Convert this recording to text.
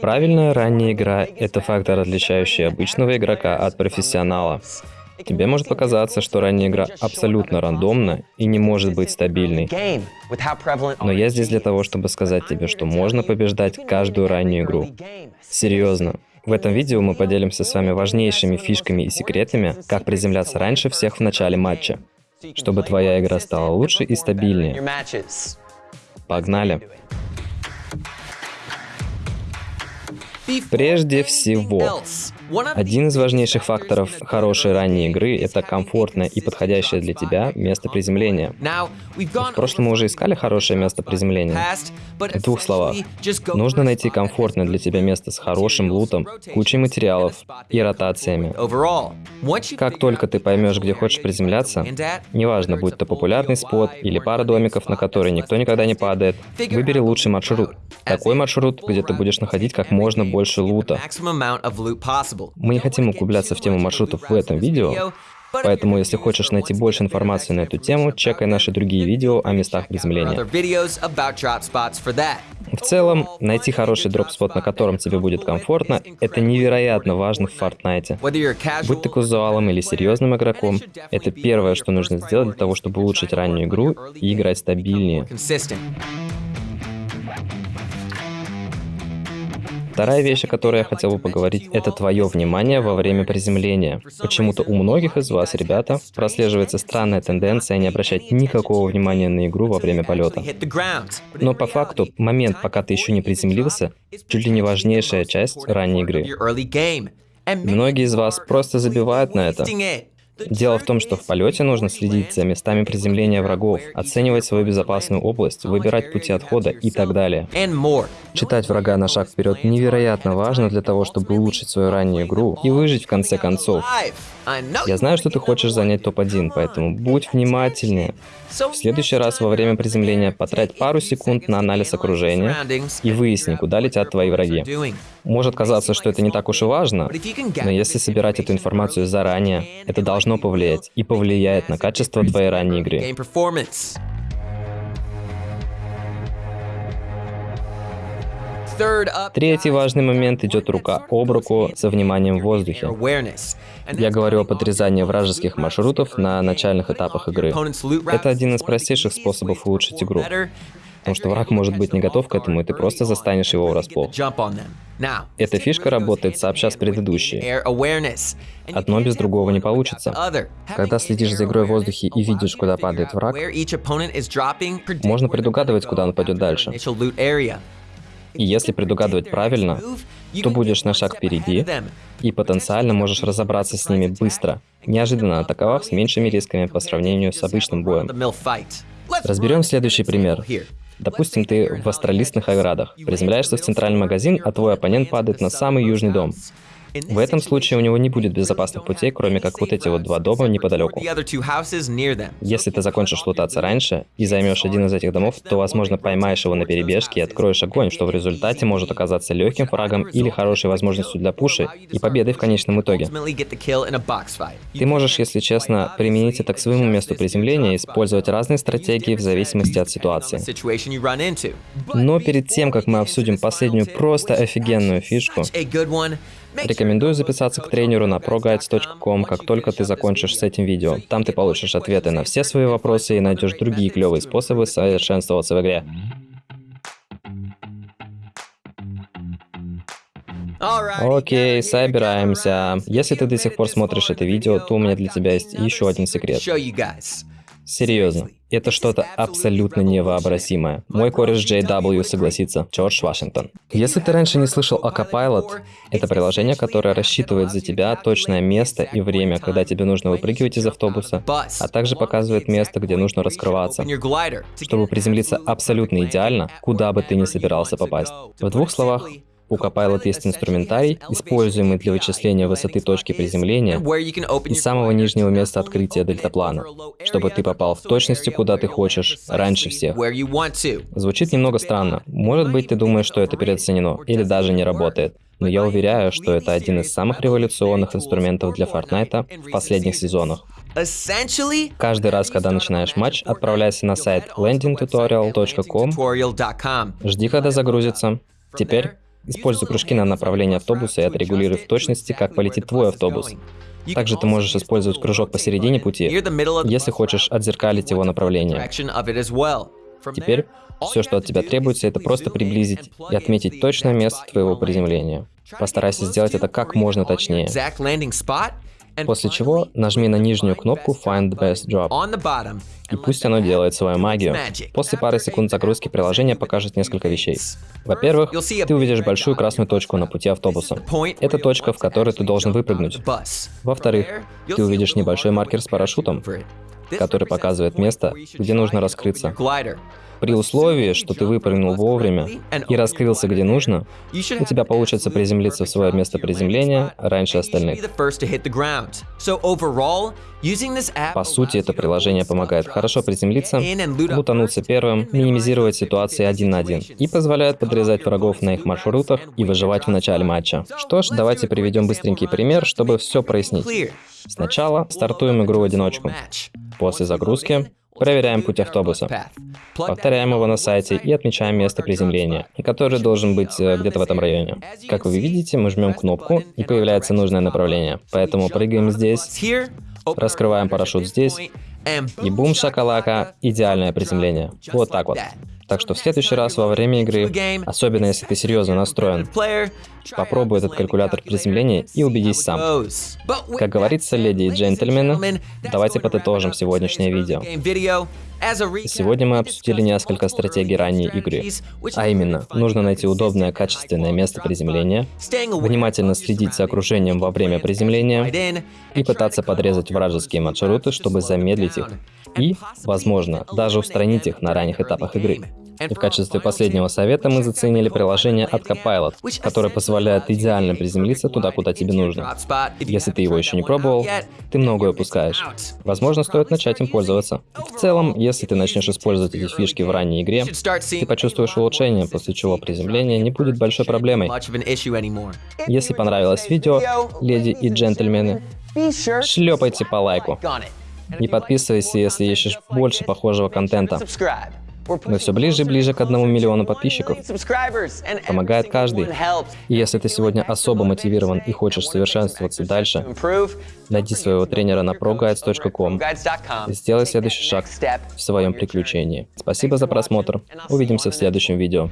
Правильная ранняя игра — это фактор, отличающий обычного игрока от профессионала. Тебе может показаться, что ранняя игра абсолютно рандомна и не может быть стабильной. Но я здесь для того, чтобы сказать тебе, что можно побеждать каждую раннюю игру. Серьезно. В этом видео мы поделимся с вами важнейшими фишками и секретами, как приземляться раньше всех в начале матча, чтобы твоя игра стала лучше и стабильнее. Погнали! Прежде всего, один из важнейших факторов хорошей ранней игры — это комфортное и подходящее для тебя место приземления. В прошлом мы уже искали хорошее место приземления. В двух словах, нужно найти комфортное для тебя место с хорошим лутом, кучей материалов и ротациями. Как только ты поймешь, где хочешь приземляться, неважно, будь то популярный спот или пара домиков, на которые никто никогда не падает, выбери лучший маршрут. Такой маршрут, где ты будешь находить как можно больше лута. Мы не хотим углубляться в тему маршрутов в этом видео, Поэтому, если хочешь найти больше информации на эту тему, чекай наши другие видео о местах приземления. В целом, найти хороший дроп-спот, на котором тебе будет комфортно, это невероятно важно в Fortnite. Будь ты казуалом или серьезным игроком, это первое, что нужно сделать для того, чтобы улучшить раннюю игру и играть стабильнее. Вторая вещь, о которой я хотел бы поговорить, это твое внимание во время приземления. Почему-то у многих из вас, ребята, прослеживается странная тенденция не обращать никакого внимания на игру во время полета. Но по факту, момент, пока ты еще не приземлился, чуть ли не важнейшая часть ранней игры. Многие из вас просто забивают на это. Дело в том, что в полете нужно следить за местами приземления врагов, оценивать свою безопасную область, выбирать пути отхода и так далее. Читать врага на шаг вперед невероятно важно для того, чтобы улучшить свою раннюю игру и выжить в конце концов. Я знаю, что ты хочешь занять топ-1, поэтому будь внимательнее. В следующий раз во время приземления потрать пару секунд на анализ окружения и выясни, куда летят твои враги. Может казаться, что это не так уж и важно, но если собирать эту информацию заранее, это должно повлиять и повлияет на качество твоей ранней игры. Третий важный момент идет рука об руку со вниманием в воздухе. Я говорю об отрезании вражеских маршрутов на начальных этапах игры. Это один из простейших способов улучшить игру. Потому что враг может быть не готов к этому, и ты просто застанешь его врасплох. Эта фишка работает сообща с предыдущей. Одно без другого не получится. Когда следишь за игрой в воздухе и видишь, куда падает враг, можно предугадывать, куда он пойдет дальше. И если предугадывать правильно, то будешь на шаг впереди и потенциально можешь разобраться с ними быстро, неожиданно атаковав с меньшими рисками по сравнению с обычным боем. Разберем следующий пример. Допустим, ты в астролистных оградах, приземляешься в центральный магазин, а твой оппонент падает на самый южный дом. В этом случае у него не будет безопасных путей, кроме как вот эти вот два дома неподалеку. Если ты закончишь лутаться раньше и займешь один из этих домов, то, возможно, поймаешь его на перебежке и откроешь огонь, что в результате может оказаться легким фрагом или хорошей возможностью для пуши и победой в конечном итоге. Ты можешь, если честно, применить это к своему месту приземления и использовать разные стратегии в зависимости от ситуации. Но перед тем, как мы обсудим последнюю просто офигенную фишку, Рекомендую записаться к тренеру на proguides.com, как только ты закончишь с этим видео. Там ты получишь ответы на все свои вопросы и найдешь другие клевые способы совершенствоваться в игре. Окей, собираемся. Если ты до сих пор смотришь это видео, то у меня для тебя есть еще один секрет. Серьезно. Это что-то абсолютно невообразимое. Мой кореш JW согласится. Джордж Вашингтон. Если ты раньше не слышал о Copilot, это приложение, которое рассчитывает за тебя точное место и время, когда тебе нужно выпрыгивать из автобуса, а также показывает место, где нужно раскрываться, чтобы приземлиться абсолютно идеально, куда бы ты ни собирался попасть. В двух словах, у Copilot есть инструментарий, используемый для вычисления высоты точки приземления и самого нижнего места открытия дельтаплана, чтобы ты попал в точности, куда ты хочешь, раньше всех. Звучит немного странно. Может быть, ты думаешь, что это переоценено, или даже не работает. Но я уверяю, что это один из самых революционных инструментов для Fortnite в последних сезонах. Каждый раз, когда начинаешь матч, отправляйся на сайт landingtutorial.com, жди, когда загрузится, Теперь используй прыжки на направление автобуса и отрегулируй в точности, как полетит твой автобус. Также ты можешь использовать кружок посередине пути, если хочешь отзеркалить его направление. Теперь все, что от тебя требуется, это просто приблизить и отметить точное место твоего приземления. Постарайся сделать это как можно точнее. После чего нажми на нижнюю кнопку Find Best Drop. И пусть оно делает свою магию. После пары секунд загрузки приложение покажет несколько вещей. Во-первых, ты увидишь большую красную точку на пути автобуса. Это точка, в которой ты должен выпрыгнуть. Во-вторых, ты увидишь небольшой маркер с парашютом, который показывает место, где нужно раскрыться. При условии, что ты выпрыгнул вовремя и раскрылся где нужно, у тебя получится приземлиться в свое место приземления раньше остальных. По сути, это приложение помогает хорошо приземлиться, лутануться первым, минимизировать ситуации один на один и позволяет подрезать врагов на их маршрутах и выживать в начале матча. Что ж, давайте приведем быстренький пример, чтобы все прояснить. Сначала стартуем игру в одиночку. После загрузки Проверяем путь автобуса. Повторяем его на сайте и отмечаем место приземления, который должен быть э, где-то в этом районе. Как вы видите, мы жмем кнопку, и появляется нужное направление. Поэтому прыгаем здесь, раскрываем парашют здесь, и бум шакалака, идеальное приземление. Вот так вот. Так что в следующий раз во время игры, особенно если ты серьезно настроен, попробуй этот калькулятор приземления и убедись сам. Как говорится, леди и джентльмены, давайте подытожим сегодняшнее видео. Сегодня мы обсудили несколько стратегий ранней игры. А именно, нужно найти удобное качественное место приземления, внимательно следить за окружением во время приземления и пытаться подрезать вражеские маршруты, чтобы замедлить их и, возможно, даже устранить их на ранних этапах игры. И в качестве последнего совета мы заценили приложение от Copilot, которое позволяет идеально приземлиться туда, куда тебе нужно. Если ты его еще не пробовал, ты многое упускаешь. Возможно, стоит начать им пользоваться. В целом, если ты начнешь использовать эти фишки в ранней игре, ты почувствуешь улучшение, после чего приземление не будет большой проблемой. Если понравилось видео, леди и джентльмены, шлепайте по лайку. Не подписывайся, если ищешь больше похожего контента. Мы все ближе и ближе к одному миллиону подписчиков. Помогает каждый. И если ты сегодня особо мотивирован и хочешь совершенствоваться дальше, найди своего тренера на proguides.com и сделай следующий шаг в своем приключении. Спасибо за просмотр. Увидимся в следующем видео.